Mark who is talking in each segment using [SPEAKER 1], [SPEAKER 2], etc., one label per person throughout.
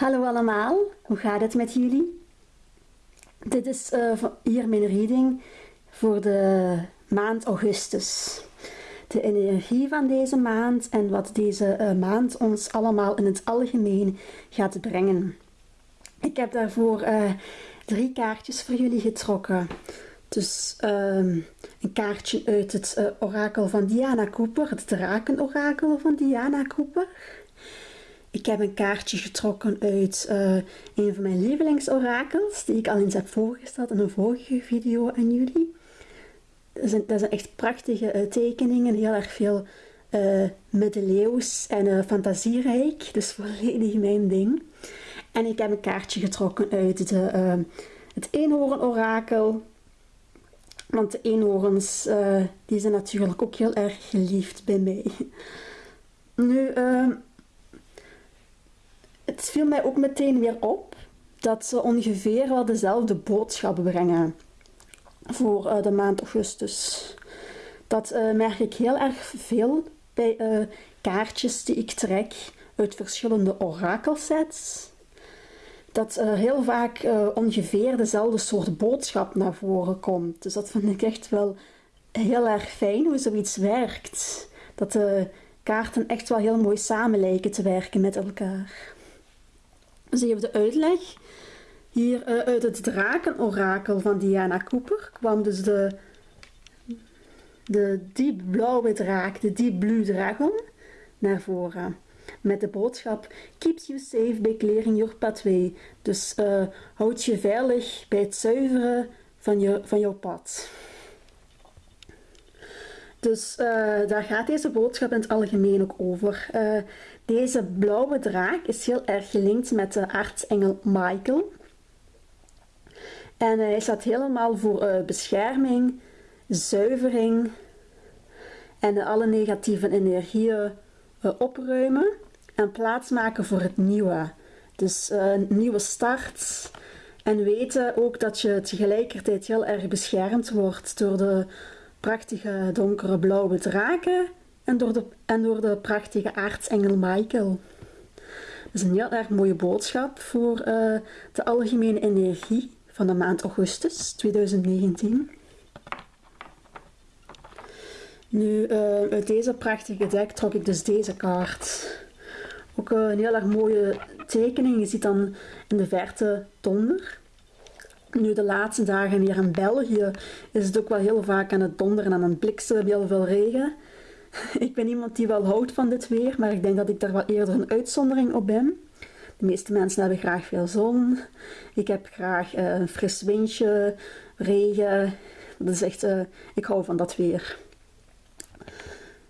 [SPEAKER 1] Hallo allemaal, hoe gaat het met jullie? Dit is uh, hier mijn reading voor de maand augustus. De energie van deze maand en wat deze uh, maand ons allemaal in het algemeen gaat brengen. Ik heb daarvoor uh, drie kaartjes voor jullie getrokken. Dus ehm, een kaartje uit het orakel van Diana Cooper, het drakenorakel van Diana Cooper. Ik heb een kaartje getrokken uit uh, een van mijn lievelingsorakels, die ik al eens heb voorgesteld in een vorige video aan jullie. Dat zijn, dat zijn echt prachtige uh, tekeningen, heel erg veel uh, middeleeuws en fantasierijk, dus volledig mijn ding. En ik heb een kaartje getrokken uit de, het eenhoorn-orakel, want de eenhoorns die zijn natuurlijk ook heel erg geliefd bij mij. Nu, het viel mij ook meteen weer op dat ze ongeveer wel dezelfde boodschap brengen voor uh, de maand augustus. Dat uh, merk ik heel erg veel bij uh, kaartjes die ik trek uit verschillende orakelsets. Dat heel vaak ongeveer dezelfde soort boodschap naar voren komt. Dus dat vind ik echt wel heel erg fijn hoe zoiets werkt. Dat de kaarten echt wel heel mooi samen lijken te werken met elkaar. Dus even de uitleg. Hier uh, uit het drakenorakel van Diana Cooper kwam dus de, de diep blauwe draak, de deep blue dragon, naar voren. Met de boodschap, keeps you safe by clearing your pathway. Dus uh, houd je veilig bij het zuiveren van, je, van jouw pad. Dus uh, daar gaat deze boodschap in het algemeen ook over. Deze blauwe draak is heel erg gelinkt met de aartsengel Michael. En hij staat helemaal voor uh, bescherming, zuivering en alle negatieve energieën opruimen en plaatsmaken voor het nieuwe. Dus een nieuwe start. En weten ook dat je tegelijkertijd heel erg beschermd wordt door de prachtige donkere blauwe draken en door de, en door de prachtige aartsengel Michael. Dat is een heel erg mooie boodschap voor uh, de algemene energie van de maand augustus 2019. Nu, uh, uit deze prachtige deck trok ik dus deze kaart. Ook een heel erg mooie tekening. Je ziet dan in de verte donder. Nu de laatste dagen hier in België is het ook wel heel vaak aan het donderen en aan het bliksemen, heel veel regen. Ik ben iemand die wel houdt van dit weer, maar ik denk dat ik daar wel eerder een uitzondering op ben. De meeste mensen hebben graag veel zon. Ik heb graag uh, een fris windje, regen. Dat is echt, uh, ik hou van dat weer.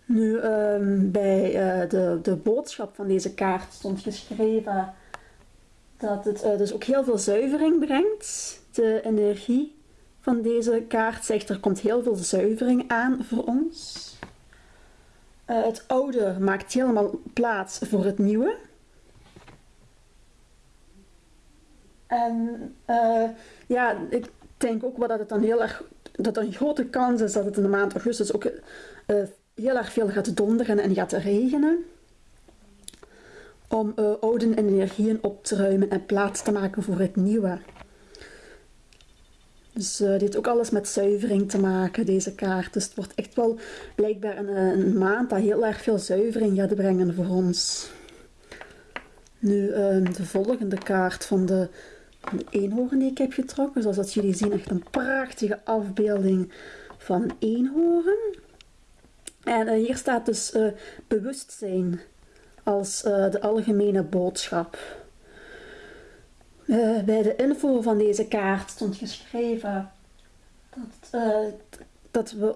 [SPEAKER 1] Nu, um, bij uh, de, de boodschap van deze kaart stond geschreven dat het dus ook heel veel zuivering brengt de energie van deze kaart zegt er komt heel veel zuivering aan voor ons. Uh, het oude maakt helemaal plaats voor het nieuwe. En uh, ja, ik denk ook wel dat het dan heel erg, dat er een grote kans is dat het in de maand augustus ook uh, heel erg veel gaat donderen en gaat regenen. Om oude energieën op te ruimen en plaats te maken voor het nieuwe. Dus uh, dit heeft ook alles met zuivering te maken, deze kaart. Dus het wordt echt wel blijkbaar een, eh, maand dat heel erg veel zuivering gaat brengen voor ons. Nu uh, de volgende kaart van de, van de eenhoorn die ik heb getrokken. Zoals dat jullie zien, echt een prachtige afbeelding van een eenhoorn. En uh, hier staat dus bewustzijn als de algemene boodschap. Uh, bij de info van deze kaart stond geschreven dat, uh, dat we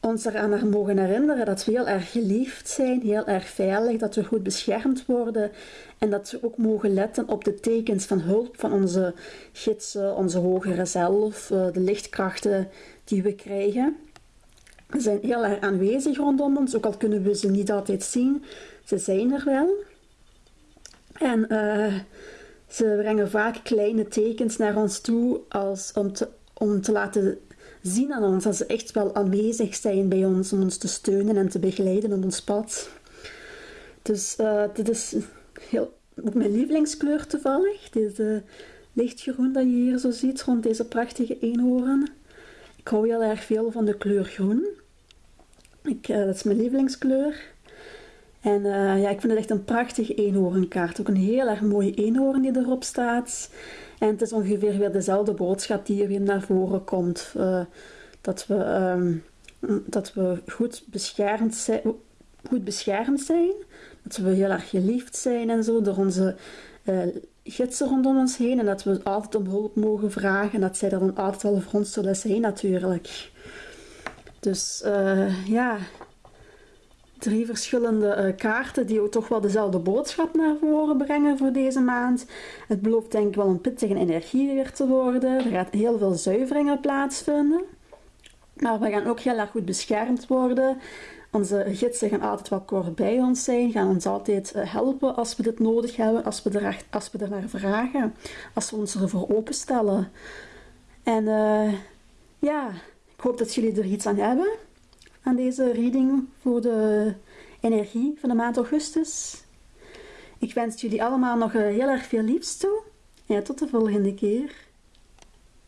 [SPEAKER 1] ons eraan mogen herinneren dat we heel erg geliefd zijn, heel erg veilig, dat we goed beschermd worden en dat we ook mogen letten op de tekens van hulp van onze gidsen, onze hogere zelf, uh, de lichtkrachten die we krijgen. Ze zijn heel erg aanwezig rondom ons, ook al kunnen we ze niet altijd zien, ze zijn er wel. En ze brengen vaak kleine tekens naar ons toe als om, te, om te laten zien aan ons dat ze echt wel aanwezig zijn bij ons om ons te steunen en te begeleiden op ons pad. Dus uh, dit is heel ook mijn lievelingskleur toevallig. Deze lichtgroen dat je hier zo ziet rond deze prachtige eenhoorn. Ik hou heel erg veel van de kleur groen. Ik, uh, dat is mijn lievelingskleur. En uh, ja, ik vind het echt een prachtige eenhoornkaart. Ook een heel erg mooie eenhoorn die erop staat. En het is ongeveer weer dezelfde boodschap die hier weer naar voren komt. Uh, dat, we, um, dat we goed beschermd zijn, goed beschermd zijn. Dat we heel erg geliefd zijn en zo door onze uh, gidsen rondom ons heen. En dat we altijd om hulp mogen vragen. En dat zij dan altijd wel voor ons zullen zijn natuurlijk. Dus ja, drie verschillende uh, kaarten die ook toch wel dezelfde boodschap naar voren brengen voor deze maand. Het belooft denk ik wel een pittige energie weer te worden. Er gaat heel veel zuiveringen plaatsvinden. Maar we gaan ook heel erg goed beschermd worden. Onze gidsen gaan altijd wel kort bij ons zijn, gaan ons altijd eh, helpen als we dit nodig hebben, als we, er, als we naar vragen, als we ons ervoor openstellen. En uh, ja, ik hoop dat jullie er iets aan hebben, deze reading voor de energie van de maand augustus. Ik wens jullie allemaal nog heel erg veel liefs toe en tot de volgende keer.